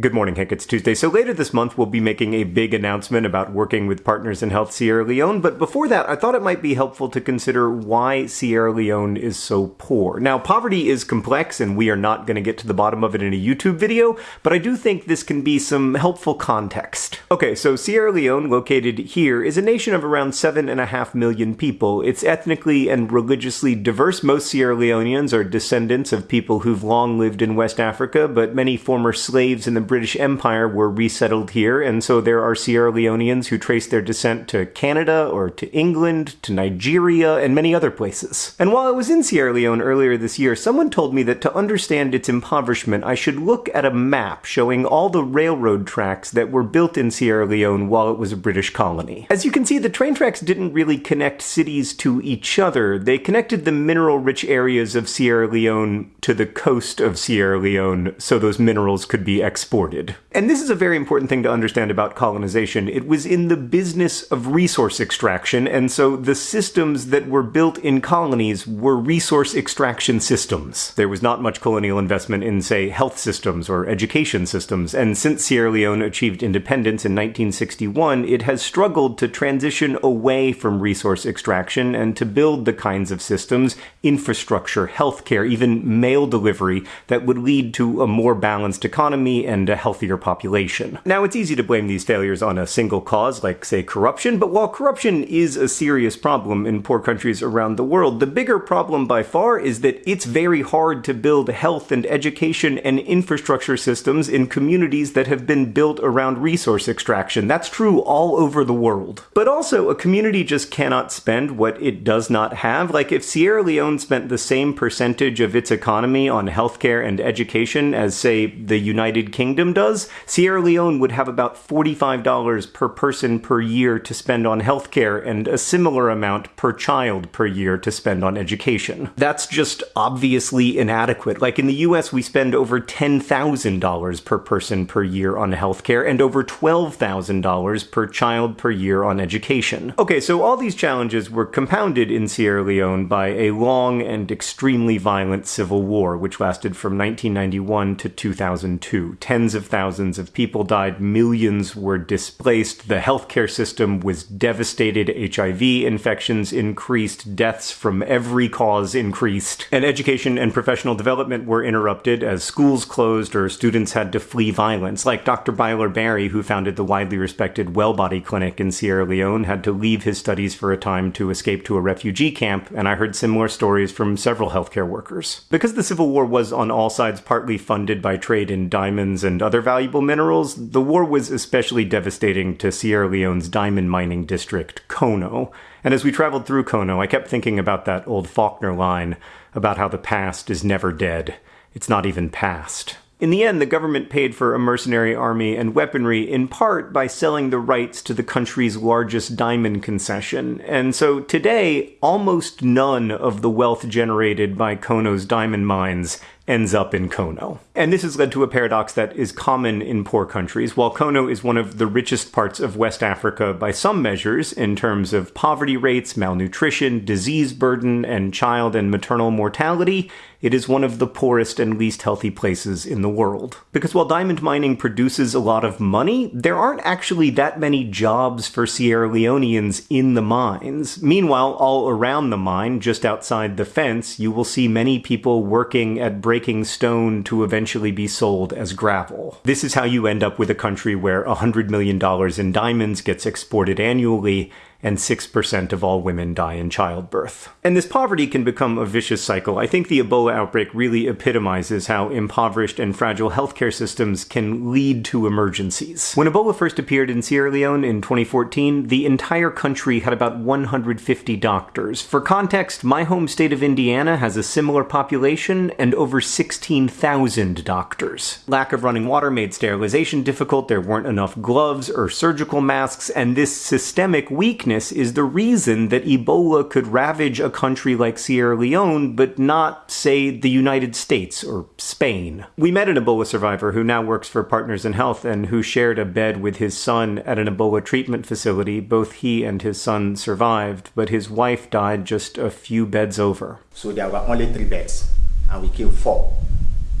Good morning, Hank. It's Tuesday. So later this month, we'll be making a big announcement about working with Partners in Health Sierra Leone. But before that, I thought it might be helpful to consider why Sierra Leone is so poor. Now, poverty is complex, and we are not going to get to the bottom of it in a YouTube video, but I do think this can be some helpful context. Okay, so Sierra Leone, located here, is a nation of around seven and a half million people. It's ethnically and religiously diverse. Most Sierra Leoneans are descendants of people who've long lived in West Africa, but many former slaves in the British Empire were resettled here, and so there are Sierra Leoneans who trace their descent to Canada or to England, to Nigeria, and many other places. And while I was in Sierra Leone earlier this year, someone told me that to understand its impoverishment, I should look at a map showing all the railroad tracks that were built in Sierra Leone while it was a British colony. As you can see, the train tracks didn't really connect cities to each other. They connected the mineral-rich areas of Sierra Leone to the coast of Sierra Leone so those minerals could be exported exported. And this is a very important thing to understand about colonization. It was in the business of resource extraction, and so the systems that were built in colonies were resource extraction systems. There was not much colonial investment in, say, health systems or education systems, and since Sierra Leone achieved independence in 1961, it has struggled to transition away from resource extraction and to build the kinds of systems, infrastructure, healthcare, even mail delivery, that would lead to a more balanced economy and and a healthier population. Now, it's easy to blame these failures on a single cause, like, say, corruption, but while corruption is a serious problem in poor countries around the world, the bigger problem by far is that it's very hard to build health and education and infrastructure systems in communities that have been built around resource extraction. That's true all over the world. But also, a community just cannot spend what it does not have. Like, if Sierra Leone spent the same percentage of its economy on healthcare and education as, say, the United Kingdom, Kingdom does, Sierra Leone would have about $45 per person per year to spend on healthcare and a similar amount per child per year to spend on education. That's just obviously inadequate. Like in the US, we spend over $10,000 per person per year on healthcare and over $12,000 per child per year on education. Okay, so all these challenges were compounded in Sierra Leone by a long and extremely violent civil war, which lasted from 1991 to 2002. Tens tens of thousands of people died, millions were displaced, the healthcare system was devastated, HIV infections increased, deaths from every cause increased, and education and professional development were interrupted as schools closed or students had to flee violence. Like Dr. Bailor Barrie, who founded the widely respected Wellbody Clinic in Sierra Leone, had to leave his studies for a time to escape to a refugee camp, and I heard similar stories from several healthcare workers. Because the Civil War was on all sides partly funded by trade in diamonds and other valuable minerals, the war was especially devastating to Sierra Leone's diamond mining district, Kono. And as we traveled through Kono, I kept thinking about that old Faulkner line about how the past is never dead. It's not even past. In the end, the government paid for a mercenary army and weaponry in part by selling the rights to the country's largest diamond concession. And so today, almost none of the wealth generated by Kono's diamond mines ends up in Kono. And this has led to a paradox that is common in poor countries. While Kono is one of the richest parts of West Africa by some measures in terms of poverty rates, malnutrition, disease burden, and child and maternal mortality, it is one of the poorest and least healthy places in the world. Because while diamond mining produces a lot of money, there aren't actually that many jobs for Sierra Leoneans in the mines. Meanwhile, all around the mine, just outside the fence, you will see many people working at breaking stone to eventually be sold as gravel. This is how you end up with a country where $100 million in diamonds gets exported annually and 6% of all women die in childbirth. And this poverty can become a vicious cycle. I think the Ebola outbreak really epitomizes how impoverished and fragile healthcare systems can lead to emergencies. When Ebola first appeared in Sierra Leone in 2014, the entire country had about 150 doctors. For context, my home state of Indiana has a similar population and over 16,000 doctors. Lack of running water made sterilization difficult, there weren't enough gloves or surgical masks, and this systemic weakness is the reason that Ebola could ravage a country like Sierra Leone, but not, say, the United States or Spain. We met an Ebola survivor who now works for Partners in Health and who shared a bed with his son at an Ebola treatment facility. Both he and his son survived, but his wife died just a few beds over. So there were only three beds, and we killed four.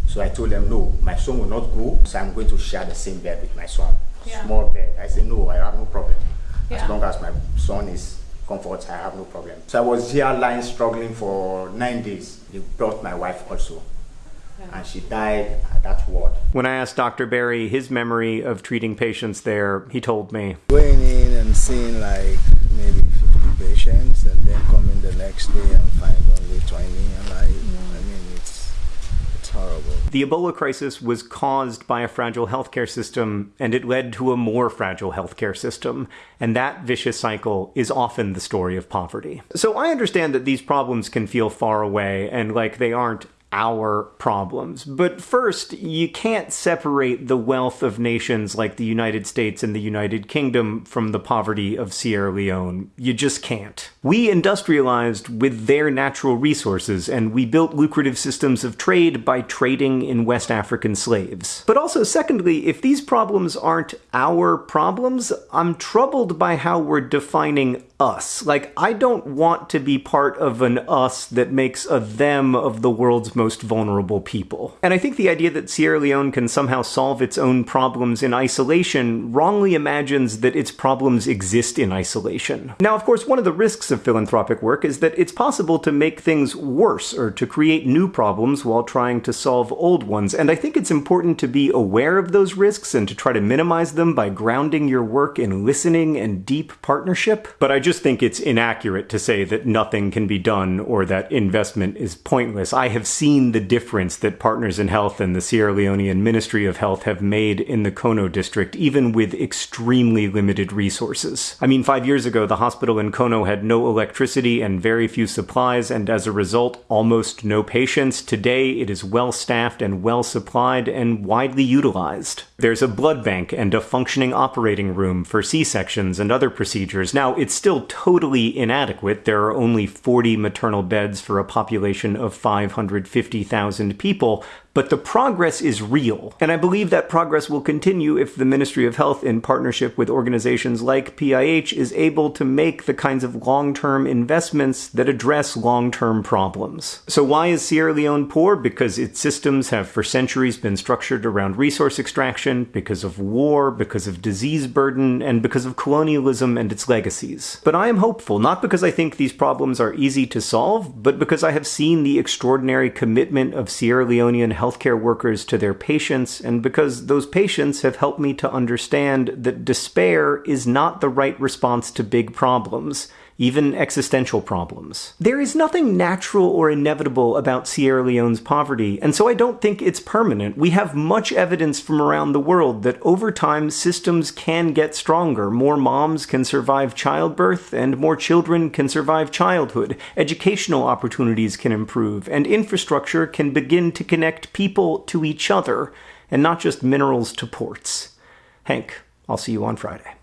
So I told them, no, my son will not go, so I'm going to share the same bed with my son. Yeah. Small bed. I said, no, I have no problem. Yeah. As long as my son is comfort, I have no problem. So I was here lying struggling for nine days. They brought my wife also. And she died at that ward. When I asked Dr. Barrie his memory of treating patients there, he told me Going in and seeing like maybe 50 patients and then coming the next day and find only 20 and like, I mean, it's, it's horrible. The Ebola crisis was caused by a fragile healthcare system and it led to a more fragile healthcare system. And that vicious cycle is often the story of poverty. So I understand that these problems can feel far away and like they aren't our problems. But first, you can't separate the wealth of nations like the United States and the United Kingdom from the poverty of Sierra Leone. You just can't. We industrialized with their natural resources, and we built lucrative systems of trade by trading in West African slaves. But also, secondly, if these problems aren't our problems, I'm troubled by how we're defining us. Like, I don't want to be part of an us that makes a them of the world's most vulnerable people. And I think the idea that Sierra Leone can somehow solve its own problems in isolation wrongly imagines that its problems exist in isolation. Now, of course, one of the risks of philanthropic work is that it's possible to make things worse or to create new problems while trying to solve old ones. And I think it's important to be aware of those risks and to try to minimize them by grounding your work in listening and deep partnership. But I just think it's inaccurate to say that nothing can be done or that investment is pointless. I have seen the difference that Partners in Health and the Sierra Leonean Ministry of Health have made in the Kono district, even with extremely limited resources. I mean, five years ago, the hospital in Kono had no electricity and very few supplies, and as a result, almost no patients. Today, it is well staffed and well supplied and widely utilized. There's a blood bank and a functioning operating room for C sections and other procedures. Now, it's still totally inadequate. There are only 40 maternal beds for a population of 550,000 people, but the progress is real. And I believe that progress will continue if the Ministry of Health, in partnership with organizations like PIH, is able to make the kinds of long term investments that address long term problems. So, why is Sierra Leone poor? Because its systems have for centuries been structured around resource extraction, because of war, because of disease burden, and because of colonialism and its legacies. But I am hopeful, not because I think these problems are easy to solve, but because I have seen the extraordinary commitment of Sierra Leonean healthcare workers to their patients, and because those patients have helped me to understand that despair is not the right response to big problems even existential problems. There is nothing natural or inevitable about Sierra Leone's poverty, and so I don't think it's permanent. We have much evidence from around the world that over time systems can get stronger. More moms can survive childbirth, and more children can survive childhood. Educational opportunities can improve, and infrastructure can begin to connect people to each other, and not just minerals to ports. Hank, I'll see you on Friday.